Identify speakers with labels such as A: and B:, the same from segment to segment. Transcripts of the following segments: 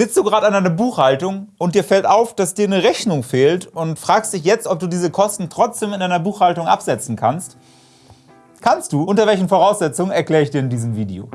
A: Sitzt du gerade an deiner Buchhaltung und dir fällt auf, dass dir eine Rechnung fehlt und fragst dich jetzt, ob du diese Kosten trotzdem in deiner Buchhaltung absetzen kannst? Kannst du. Unter welchen Voraussetzungen erkläre ich dir in diesem Video.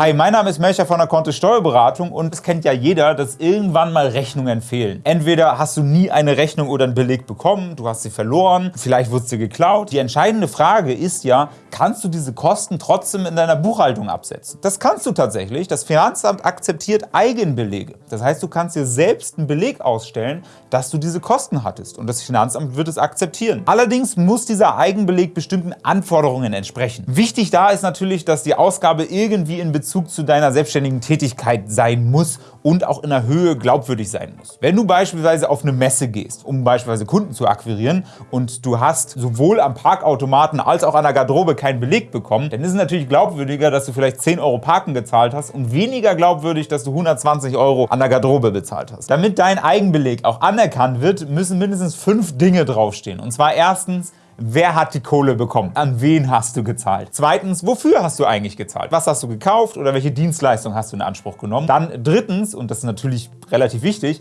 A: Hi, mein Name ist Melcher von der Kontist Steuerberatung und es kennt ja jeder, dass irgendwann mal Rechnungen fehlen. Entweder hast du nie eine Rechnung oder einen Beleg bekommen, du hast sie verloren, vielleicht wurde sie geklaut. Die entscheidende Frage ist ja, kannst du diese Kosten trotzdem in deiner Buchhaltung absetzen? Das kannst du tatsächlich. Das Finanzamt akzeptiert Eigenbelege. Das heißt, du kannst dir selbst einen Beleg ausstellen, dass du diese Kosten hattest und das Finanzamt wird es akzeptieren. Allerdings muss dieser Eigenbeleg bestimmten Anforderungen entsprechen. Wichtig da ist natürlich, dass die Ausgabe irgendwie in Bezug Bezug zu deiner selbstständigen Tätigkeit sein muss und auch in der Höhe glaubwürdig sein muss. Wenn du beispielsweise auf eine Messe gehst, um beispielsweise Kunden zu akquirieren und du hast sowohl am Parkautomaten als auch an der Garderobe keinen Beleg bekommen, dann ist es natürlich glaubwürdiger, dass du vielleicht 10 Euro Parken gezahlt hast und weniger glaubwürdig, dass du 120 Euro an der Garderobe bezahlt hast. Damit dein Eigenbeleg auch anerkannt wird, müssen mindestens fünf Dinge draufstehen. Und zwar erstens, Wer hat die Kohle bekommen? An wen hast du gezahlt? Zweitens, wofür hast du eigentlich gezahlt? Was hast du gekauft oder welche Dienstleistung hast du in Anspruch genommen? Dann drittens, und das ist natürlich relativ wichtig,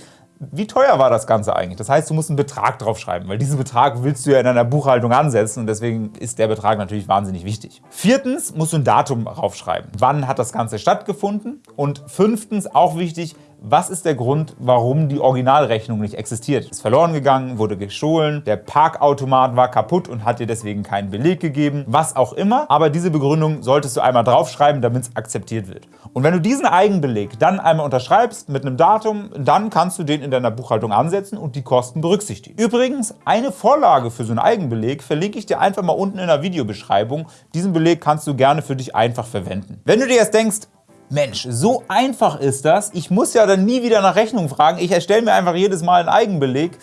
A: wie teuer war das Ganze eigentlich? Das heißt, du musst einen Betrag draufschreiben, weil diesen Betrag willst du ja in deiner Buchhaltung ansetzen und deswegen ist der Betrag natürlich wahnsinnig wichtig. Viertens musst du ein Datum draufschreiben. Wann hat das Ganze stattgefunden? Und fünftens, auch wichtig, was ist der Grund, warum die Originalrechnung nicht existiert? Ist verloren gegangen, wurde gestohlen, der Parkautomat war kaputt und hat dir deswegen keinen Beleg gegeben, was auch immer. Aber diese Begründung solltest du einmal draufschreiben, damit es akzeptiert wird. Und wenn du diesen Eigenbeleg dann einmal unterschreibst mit einem Datum, dann kannst du den in deiner Buchhaltung ansetzen und die Kosten berücksichtigen. Übrigens, eine Vorlage für so einen Eigenbeleg verlinke ich dir einfach mal unten in der Videobeschreibung. Diesen Beleg kannst du gerne für dich einfach verwenden. Wenn du dir jetzt denkst, Mensch, so einfach ist das. Ich muss ja dann nie wieder nach Rechnung fragen. Ich erstelle mir einfach jedes Mal einen Eigenbeleg.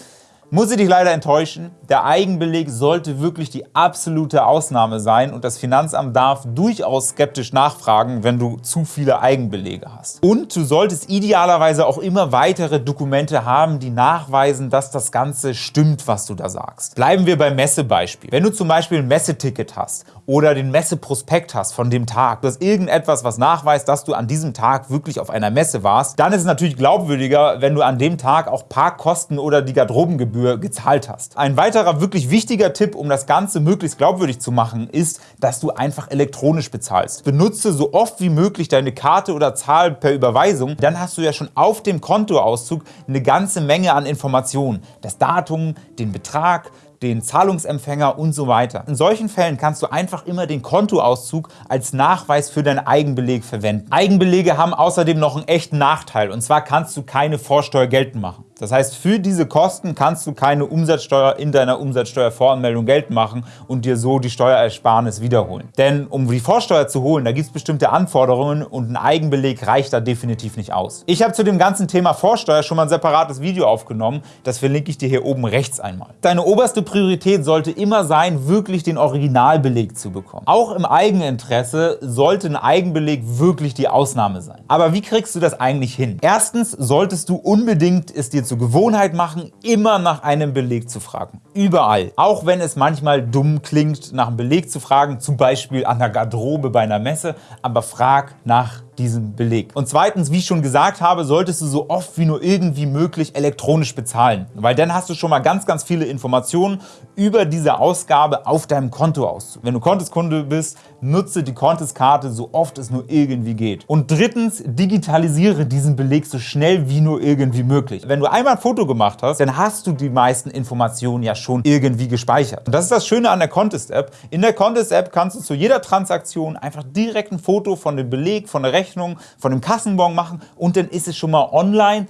A: Muss ich dich leider enttäuschen, der Eigenbeleg sollte wirklich die absolute Ausnahme sein und das Finanzamt darf durchaus skeptisch nachfragen, wenn du zu viele Eigenbelege hast. Und du solltest idealerweise auch immer weitere Dokumente haben, die nachweisen, dass das Ganze stimmt, was du da sagst. Bleiben wir beim Messebeispiel. Wenn du zum Beispiel ein Messeticket hast oder den Messeprospekt hast von dem Tag, du hast irgendetwas, was nachweist, dass du an diesem Tag wirklich auf einer Messe warst, dann ist es natürlich glaubwürdiger, wenn du an dem Tag auch Parkkosten oder die Garderobengebühr Gebühr gezahlt hast. Ein weiterer wirklich wichtiger Tipp, um das Ganze möglichst glaubwürdig zu machen, ist, dass du einfach elektronisch bezahlst. Benutze so oft wie möglich deine Karte oder Zahl per Überweisung, dann hast du ja schon auf dem Kontoauszug eine ganze Menge an Informationen. Das Datum, den Betrag, den Zahlungsempfänger und so weiter. In solchen Fällen kannst du einfach immer den Kontoauszug als Nachweis für deinen Eigenbeleg verwenden. Eigenbelege haben außerdem noch einen echten Nachteil und zwar kannst du keine Vorsteuer geltend machen. Das heißt, für diese Kosten kannst du keine Umsatzsteuer in deiner Umsatzsteuervoranmeldung geltend machen und dir so die Steuerersparnis wiederholen. Denn um die Vorsteuer zu holen, da gibt es bestimmte Anforderungen und ein Eigenbeleg reicht da definitiv nicht aus. Ich habe zu dem ganzen Thema Vorsteuer schon mal ein separates Video aufgenommen, das verlinke ich dir hier oben rechts einmal. Deine oberste Priorität sollte immer sein, wirklich den Originalbeleg zu bekommen. Auch im Eigeninteresse sollte ein Eigenbeleg wirklich die Ausnahme sein. Aber wie kriegst du das eigentlich hin? Erstens solltest du unbedingt es dir zur Gewohnheit machen, immer nach einem Beleg zu fragen. Überall. Auch wenn es manchmal dumm klingt, nach einem Beleg zu fragen, zum Beispiel an der Garderobe bei einer Messe, aber frag nach diesem Beleg. Und zweitens, wie ich schon gesagt habe, solltest du so oft wie nur irgendwie möglich elektronisch bezahlen, weil dann hast du schon mal ganz, ganz viele Informationen über diese Ausgabe auf deinem Kontoauszug. Wenn du Konteskunde bist, nutze die Konteskarte so oft es nur irgendwie geht. Und drittens, digitalisiere diesen Beleg so schnell wie nur irgendwie möglich. Wenn du einmal ein Foto gemacht hast, dann hast du die meisten Informationen ja schon irgendwie gespeichert. Und das ist das Schöne an der Contest-App. In der Contest-App kannst du zu jeder Transaktion einfach direkt ein Foto von dem Beleg, von der Rechnung Rechnung, von dem Kassenbon machen und dann ist es schon mal online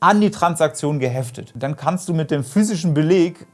A: an die Transaktion geheftet. Dann kannst du mit dem physischen Beleg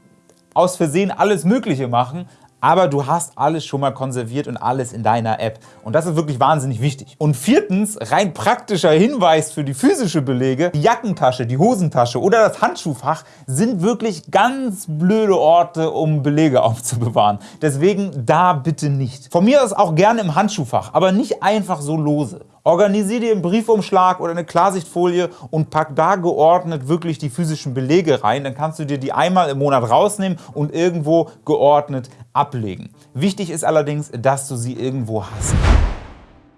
A: aus Versehen alles Mögliche machen, aber du hast alles schon mal konserviert und alles in deiner App. Und das ist wirklich wahnsinnig wichtig. Und viertens, rein praktischer Hinweis für die physische Belege, die Jackentasche, die Hosentasche oder das Handschuhfach sind wirklich ganz blöde Orte, um Belege aufzubewahren. Deswegen da bitte nicht. Von mir aus auch gerne im Handschuhfach, aber nicht einfach so lose. Organisier dir einen Briefumschlag oder eine Klarsichtfolie und pack da geordnet wirklich die physischen Belege rein. Dann kannst du dir die einmal im Monat rausnehmen und irgendwo geordnet ablegen. Wichtig ist allerdings, dass du sie irgendwo hast.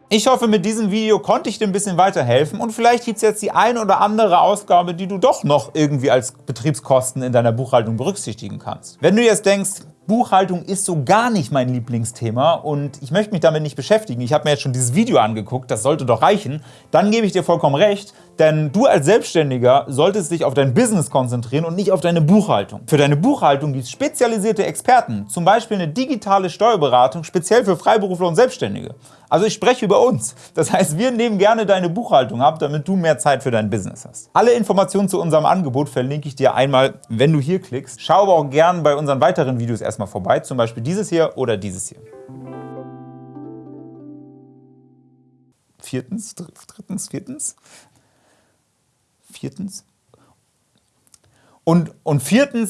A: Ich hoffe, mit diesem Video konnte ich dir ein bisschen weiterhelfen und vielleicht gibt es jetzt die eine oder andere Ausgabe, die du doch noch irgendwie als Betriebskosten in deiner Buchhaltung berücksichtigen kannst. Wenn du jetzt denkst, Buchhaltung ist so gar nicht mein Lieblingsthema und ich möchte mich damit nicht beschäftigen, ich habe mir jetzt schon dieses Video angeguckt, das sollte doch reichen, dann gebe ich dir vollkommen recht, denn du als Selbstständiger solltest dich auf dein Business konzentrieren und nicht auf deine Buchhaltung. Für deine Buchhaltung gibt es spezialisierte Experten, zum Beispiel eine digitale Steuerberatung speziell für Freiberufler und Selbstständige. Also ich spreche über uns. Das heißt, wir nehmen gerne deine Buchhaltung ab, damit du mehr Zeit für dein Business hast. Alle Informationen zu unserem Angebot verlinke ich dir einmal, wenn du hier klickst. Schau aber auch gerne bei unseren weiteren Videos erstmal vorbei, zum Beispiel dieses hier oder dieses hier. Viertens, drittens, viertens, viertens. Und, und viertens